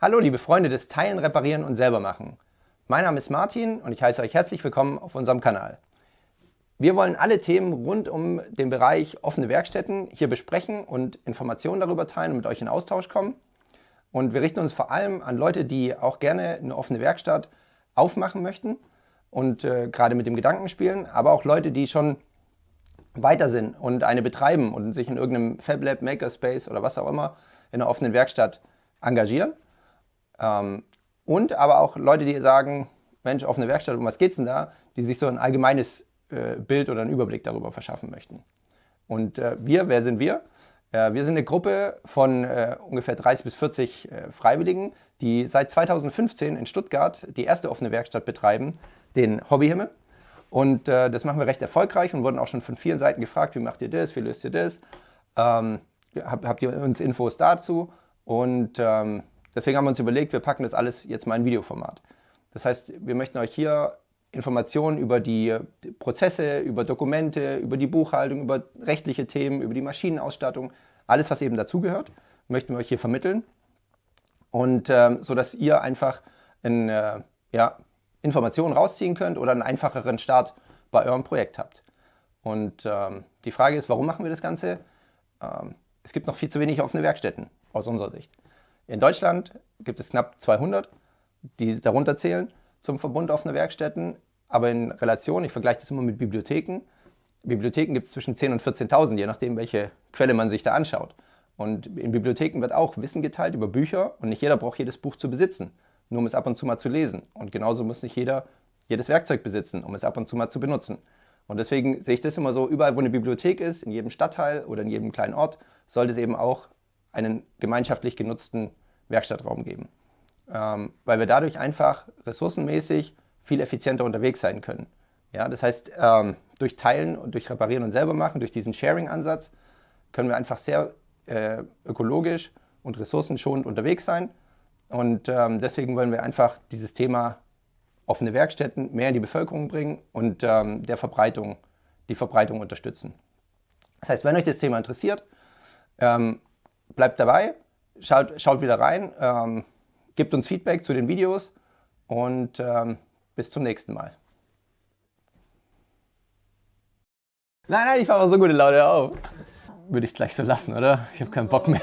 Hallo liebe Freunde des Teilen, Reparieren und Selbermachen. Mein Name ist Martin und ich heiße euch herzlich willkommen auf unserem Kanal. Wir wollen alle Themen rund um den Bereich offene Werkstätten hier besprechen und Informationen darüber teilen und mit euch in Austausch kommen. Und wir richten uns vor allem an Leute, die auch gerne eine offene Werkstatt aufmachen möchten und äh, gerade mit dem Gedanken spielen, aber auch Leute, die schon weiter sind und eine betreiben und sich in irgendeinem FabLab, Makerspace oder was auch immer in einer offenen Werkstatt engagieren. Ähm, und aber auch Leute, die sagen, Mensch, offene Werkstatt, um was geht's denn da? Die sich so ein allgemeines äh, Bild oder einen Überblick darüber verschaffen möchten. Und äh, wir, wer sind wir? Äh, wir sind eine Gruppe von äh, ungefähr 30 bis 40 äh, Freiwilligen, die seit 2015 in Stuttgart die erste offene Werkstatt betreiben, den Hobbyhimmel. Und äh, das machen wir recht erfolgreich und wurden auch schon von vielen Seiten gefragt, wie macht ihr das, wie löst ihr das? Ähm, habt, habt, ihr uns Infos dazu? Und ähm, deswegen haben wir uns überlegt, wir packen das alles jetzt mal in Videoformat. Das heißt, wir möchten euch hier Informationen über die Prozesse, über Dokumente, über die Buchhaltung, über rechtliche Themen, über die Maschinenausstattung, alles, was eben dazugehört, möchten wir euch hier vermitteln. Und ähm, so dass ihr einfach ein, äh, ja, Informationen rausziehen könnt oder einen einfacheren Start bei eurem Projekt habt. Und ähm, die Frage ist, warum machen wir das Ganze? Ähm, es gibt noch viel zu wenig offene Werkstätten aus unserer Sicht. In Deutschland gibt es knapp 200, die darunter zählen zum Verbund offener Werkstätten, aber in Relation, ich vergleiche das immer mit Bibliotheken, Bibliotheken gibt es zwischen 10.000 und 14.000, je nachdem, welche Quelle man sich da anschaut. Und in Bibliotheken wird auch Wissen geteilt über Bücher und nicht jeder braucht jedes Buch zu besitzen nur um es ab und zu mal zu lesen. Und genauso muss nicht jeder jedes Werkzeug besitzen, um es ab und zu mal zu benutzen. Und deswegen sehe ich das immer so, überall wo eine Bibliothek ist, in jedem Stadtteil oder in jedem kleinen Ort, sollte es eben auch einen gemeinschaftlich genutzten Werkstattraum geben. Ähm, weil wir dadurch einfach ressourcenmäßig viel effizienter unterwegs sein können. Ja, das heißt, ähm, durch Teilen und durch Reparieren und selber machen, durch diesen Sharing-Ansatz, können wir einfach sehr äh, ökologisch und ressourcenschonend unterwegs sein und ähm, deswegen wollen wir einfach dieses Thema offene Werkstätten mehr in die Bevölkerung bringen und ähm, der Verbreitung, die Verbreitung unterstützen. Das heißt, wenn euch das Thema interessiert, ähm, bleibt dabei, schaut, schaut wieder rein, ähm, gebt uns Feedback zu den Videos und ähm, bis zum nächsten Mal. Nein, nein, ich fahre so gute Laune auf. Würde ich gleich so lassen, oder? Ich habe keinen Bock mehr.